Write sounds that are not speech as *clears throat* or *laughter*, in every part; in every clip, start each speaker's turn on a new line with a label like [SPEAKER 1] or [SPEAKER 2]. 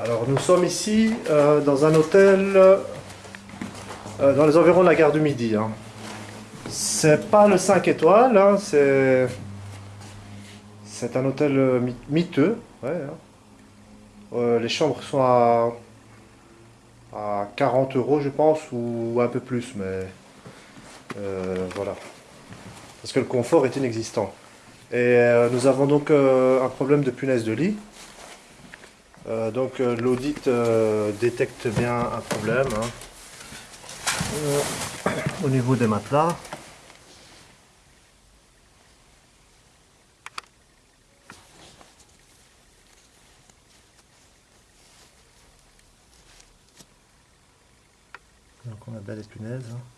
[SPEAKER 1] Alors nous sommes ici euh, dans un hôtel euh, dans les environs de la gare du Midi. Hein. C'est pas le 5 étoiles, hein, c'est un hôtel euh, miteux. Hein. les chambres sont à, à 40 euros je pense ou un peu plus mais voilà parce que le confort est inexistant. Et nous avons donc un problème de punaise de lit. Euh, donc euh, l'audit euh, détecte bien un problème hein. au niveau des matelas. Donc on a bien les punaises. Hein.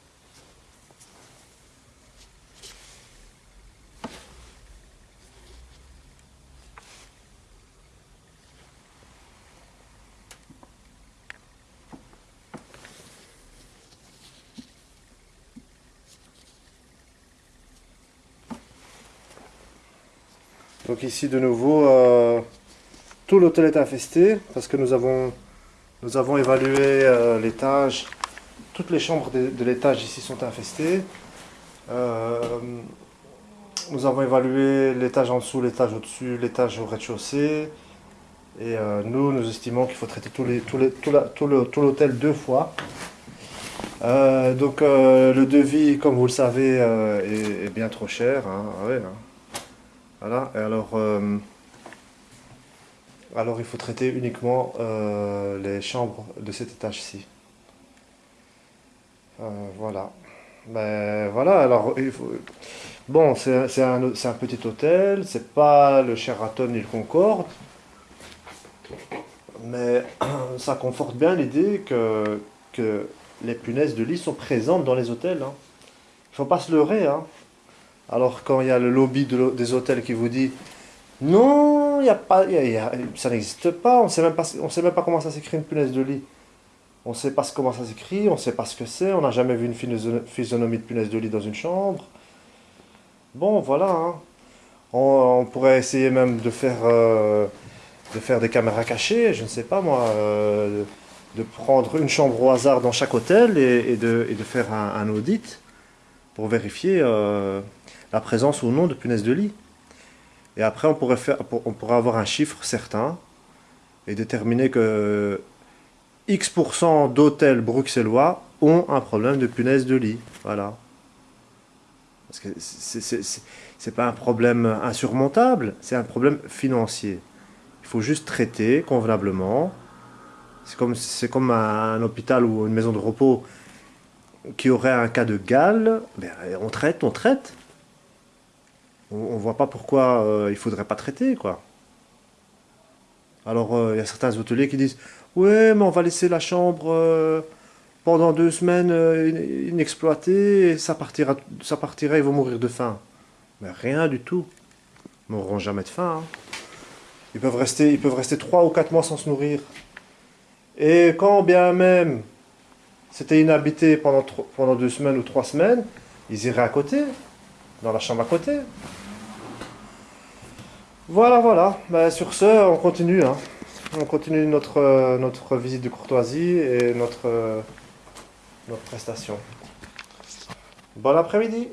[SPEAKER 1] Donc ici de nouveau, euh, tout l'hôtel est infesté parce que nous avons, nous avons évalué euh, l'étage. Toutes les chambres de, l'étage ici sont infestées. Euh, nous avons évalué l'étage en dessous, l'étage au-dessus, l'étage au rez-de-chaussée. Et nous, nous estimons qu'il faut traiter tout l'hôtel deux fois. donc le devis, comme vous le savez, est, bien trop cher. Hein. Ah hein. Voilà, et alors, euh, alors il faut traiter uniquement euh, les chambres de cet étage-ci. Euh, voilà. Ben voilà, alors il faut... Bon, c'est un, petit hôtel, c'est pas le Sheraton ni le Concorde, mais *clears throat* ça conforte bien l'idée que, les punaises de lit sont présentes dans les hôtels. Il hein. faut pas se leurrer. Hein. Alors quand il y a le lobby des hôtels qui vous dit non, y a pas, ça n'existe pas, on on sait même pas comment ça s'écrit une punaise de lit. On ne sait pas comment ça s'écrit, on ne sait pas ce que c'est, on n'a jamais vu une physionomie de punaise de lit dans une chambre. Bon, voilà. Hein. On, pourrait essayer même de faire, euh, de faire des caméras cachées, je ne sais pas moi, euh, de prendre une chambre au hasard dans chaque hôtel et, de, faire un, audit pour vérifier euh, la présence ou non de punaises de lit. Et après, on pourrait, faire, on pourrait avoir un chiffre certain et déterminer que X% d'hôtels bruxellois ont un problème de punaises de lit. Voilà. Parce que c'est pas un problème insurmontable, c'est un problème financier. Il faut juste traiter convenablement. C'est comme, comme un, hôpital ou une maison de repos qui aurait un cas de gale. Ben, on traite, on traite on, ne voit pas pourquoi euh, il faudrait pas traiter, quoi. Alors, euh, il y a certains hôteliers qui disent « Ouais, mais on va laisser la chambre euh, pendant deux semaines inexploitée, ça partira, ça partira, ils vont mourir de faim. » Mais rien du tout. Ils mourront jamais de faim. Hein. Ils peuvent rester, ils peuvent rester trois ou quatre mois sans se nourrir. Et quand bien même c'était inhabité pendant, deux semaines ou trois semaines, ils iraient à côté, dans la chambre à côté. Voilà, voilà. Ben, sur ce, on continue. Hein. On continue notre, euh, notre visite de courtoisie et notre, euh, notre prestation. Bon après-midi